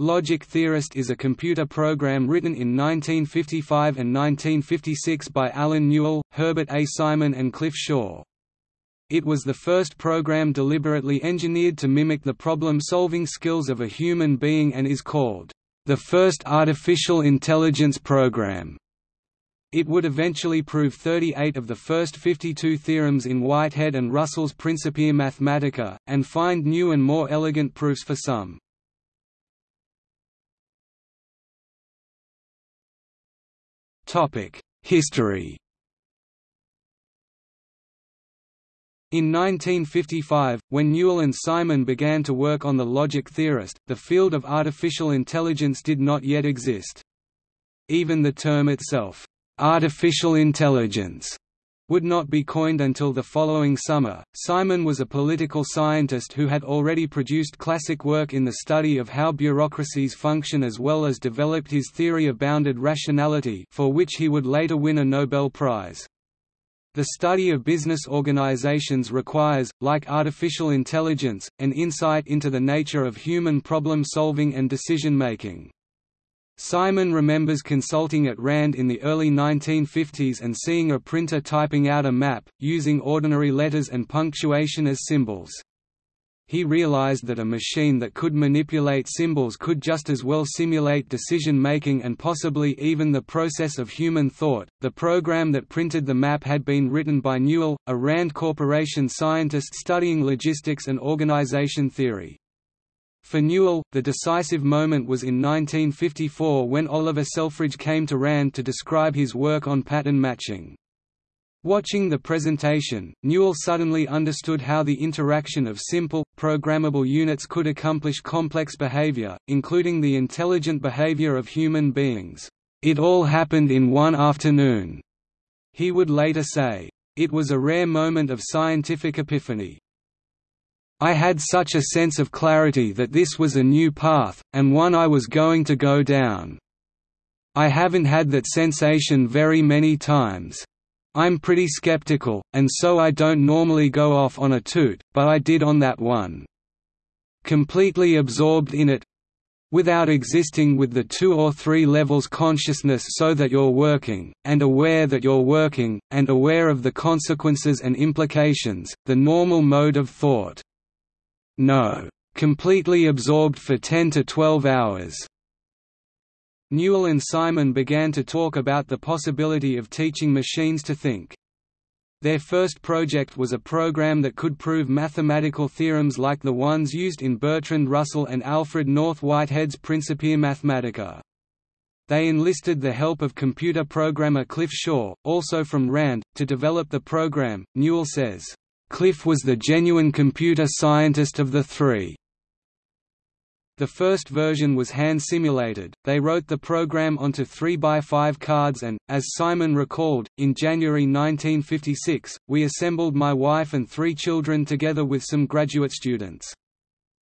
Logic Theorist is a computer program written in 1955 and 1956 by Allen Newell, Herbert A. Simon and Cliff Shaw. It was the first program deliberately engineered to mimic the problem-solving skills of a human being and is called, "...the first artificial intelligence program." It would eventually prove 38 of the first 52 theorems in Whitehead and Russell's Principia Mathematica, and find new and more elegant proofs for some. History In 1955, when Newell and Simon began to work on the logic theorist, the field of artificial intelligence did not yet exist. Even the term itself, artificial intelligence, would not be coined until the following summer. Simon was a political scientist who had already produced classic work in the study of how bureaucracies function as well as developed his theory of bounded rationality, for which he would later win a Nobel Prize. The study of business organizations requires, like artificial intelligence, an insight into the nature of human problem-solving and decision-making. Simon remembers consulting at RAND in the early 1950s and seeing a printer typing out a map, using ordinary letters and punctuation as symbols. He realized that a machine that could manipulate symbols could just as well simulate decision making and possibly even the process of human thought. The program that printed the map had been written by Newell, a RAND Corporation scientist studying logistics and organization theory. For Newell, the decisive moment was in 1954 when Oliver Selfridge came to RAND to describe his work on pattern matching. Watching the presentation, Newell suddenly understood how the interaction of simple, programmable units could accomplish complex behavior, including the intelligent behavior of human beings. It all happened in one afternoon, he would later say. It was a rare moment of scientific epiphany. I had such a sense of clarity that this was a new path, and one I was going to go down. I haven't had that sensation very many times. I'm pretty skeptical, and so I don't normally go off on a toot, but I did on that one. Completely absorbed in it, without existing with the two or three levels consciousness so that you're working, and aware that you're working, and aware of the consequences and implications, the normal mode of thought. No. Completely absorbed for 10 to 12 hours. Newell and Simon began to talk about the possibility of teaching machines to think. Their first project was a program that could prove mathematical theorems like the ones used in Bertrand Russell and Alfred North Whitehead's Principia Mathematica. They enlisted the help of computer programmer Cliff Shaw, also from RAND, to develop the program. Newell says, Cliff was the genuine computer scientist of the three. The first version was hand-simulated, they wrote the program onto 3x5 cards and, as Simon recalled, in January 1956, we assembled my wife and three children together with some graduate students.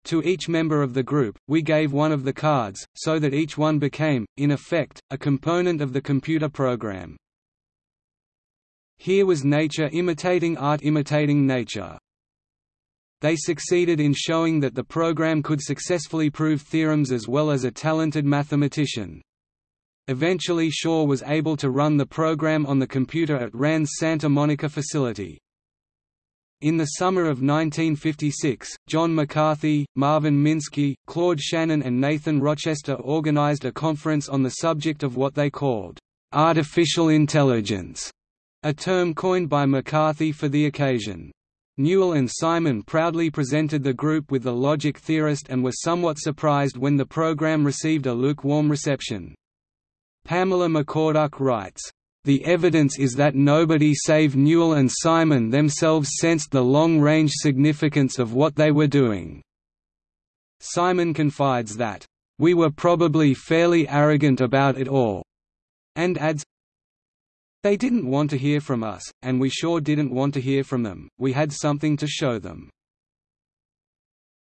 To each member of the group, we gave one of the cards, so that each one became, in effect, a component of the computer program. Here was nature imitating art imitating nature. They succeeded in showing that the program could successfully prove theorems as well as a talented mathematician. Eventually Shaw was able to run the program on the computer at RAND's Santa Monica facility. In the summer of 1956, John McCarthy, Marvin Minsky, Claude Shannon and Nathan Rochester organized a conference on the subject of what they called, "...artificial intelligence", a term coined by McCarthy for the occasion. Newell and Simon proudly presented the group with the logic theorist and were somewhat surprised when the program received a lukewarm reception. Pamela McCorduck writes, the evidence is that nobody save Newell and Simon themselves sensed the long-range significance of what they were doing." Simon confides that, "...we were probably fairly arrogant about it all," and adds, they didn't want to hear from us, and we sure didn't want to hear from them, we had something to show them.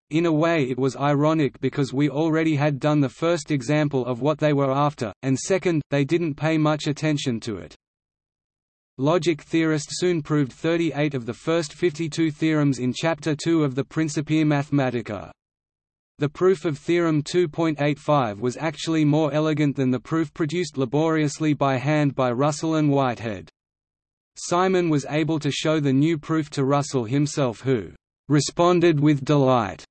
In a way it was ironic because we already had done the first example of what they were after, and second, they didn't pay much attention to it. Logic theorist soon proved 38 of the first 52 theorems in Chapter 2 of the Principia Mathematica. The proof of theorem 2.85 was actually more elegant than the proof produced laboriously by hand by Russell and Whitehead. Simon was able to show the new proof to Russell himself who "responded with delight."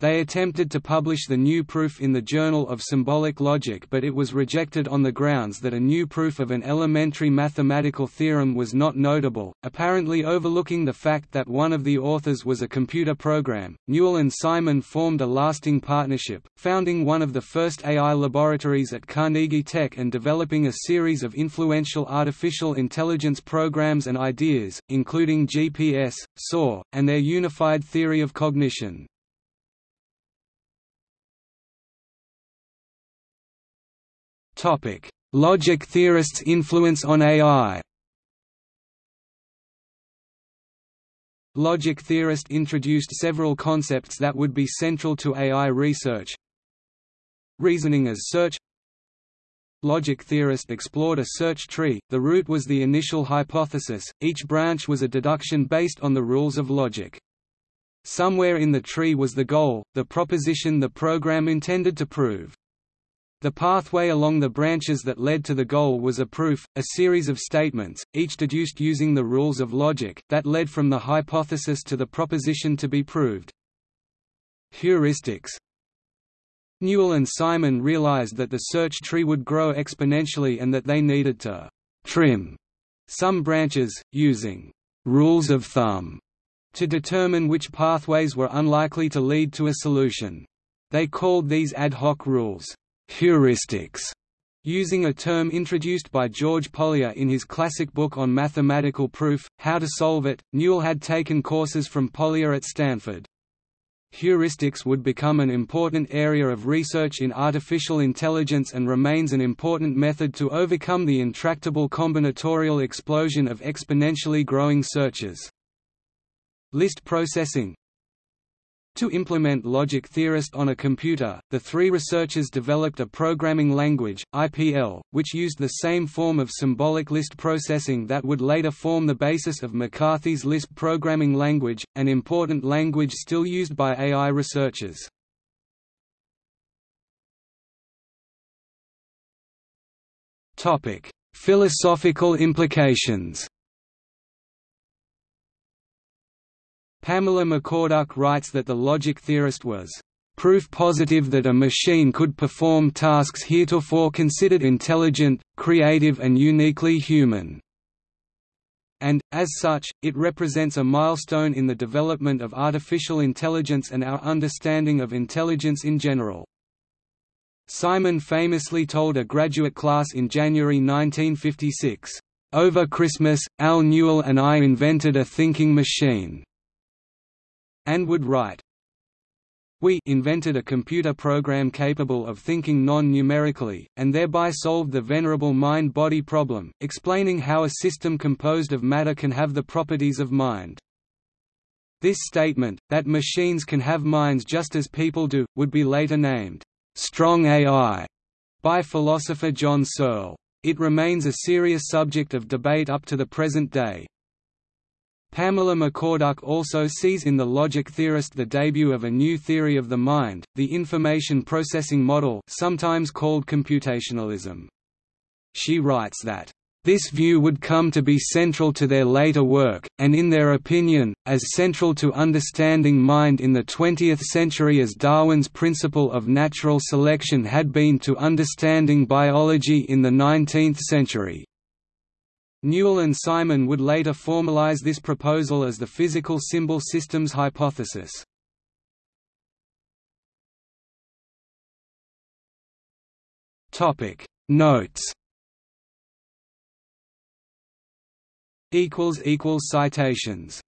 They attempted to publish the new proof in the Journal of Symbolic Logic but it was rejected on the grounds that a new proof of an elementary mathematical theorem was not notable, apparently overlooking the fact that one of the authors was a computer program. Newell and Simon formed a lasting partnership, founding one of the first AI laboratories at Carnegie Tech and developing a series of influential artificial intelligence programs and ideas, including GPS, Soar, and their unified theory of cognition. Logic theorists' influence on AI Logic theorist introduced several concepts that would be central to AI research. Reasoning as search Logic theorist explored a search tree, the root was the initial hypothesis, each branch was a deduction based on the rules of logic. Somewhere in the tree was the goal, the proposition the program intended to prove. The pathway along the branches that led to the goal was a proof, a series of statements, each deduced using the rules of logic, that led from the hypothesis to the proposition to be proved. Heuristics Newell and Simon realized that the search tree would grow exponentially and that they needed to «trim» some branches, using «rules of thumb» to determine which pathways were unlikely to lead to a solution. They called these ad hoc rules heuristics, using a term introduced by George Polya in his classic book on mathematical proof, How to Solve It. Newell had taken courses from Polya at Stanford. Heuristics would become an important area of research in artificial intelligence and remains an important method to overcome the intractable combinatorial explosion of exponentially growing searches. List processing to implement logic theorist on a computer, the three researchers developed a programming language, IPL, which used the same form of symbolic list processing that would later form the basis of McCarthy's Lisp programming language, an important language still used by AI researchers. Philosophical implications Pamela McCorduck writes that the logic theorist was proof positive that a machine could perform tasks heretofore considered intelligent, creative and uniquely human. And, as such, it represents a milestone in the development of artificial intelligence and our understanding of intelligence in general. Simon famously told a graduate class in January 1956, "...over Christmas, Al Newell and I invented a thinking machine." And would write, we invented a computer program capable of thinking non-numerically, and thereby solved the venerable mind-body problem, explaining how a system composed of matter can have the properties of mind. This statement, that machines can have minds just as people do, would be later named, "'strong AI' by philosopher John Searle. It remains a serious subject of debate up to the present day. Pamela McCorduck also sees in the logic theorist the debut of a new theory of the mind, the information processing model sometimes called computationalism. She writes that, "...this view would come to be central to their later work, and in their opinion, as central to understanding mind in the 20th century as Darwin's principle of natural selection had been to understanding biology in the 19th century." Newell and Simon would later formalize this proposal as the physical symbol systems hypothesis. Notes Equals equals Citations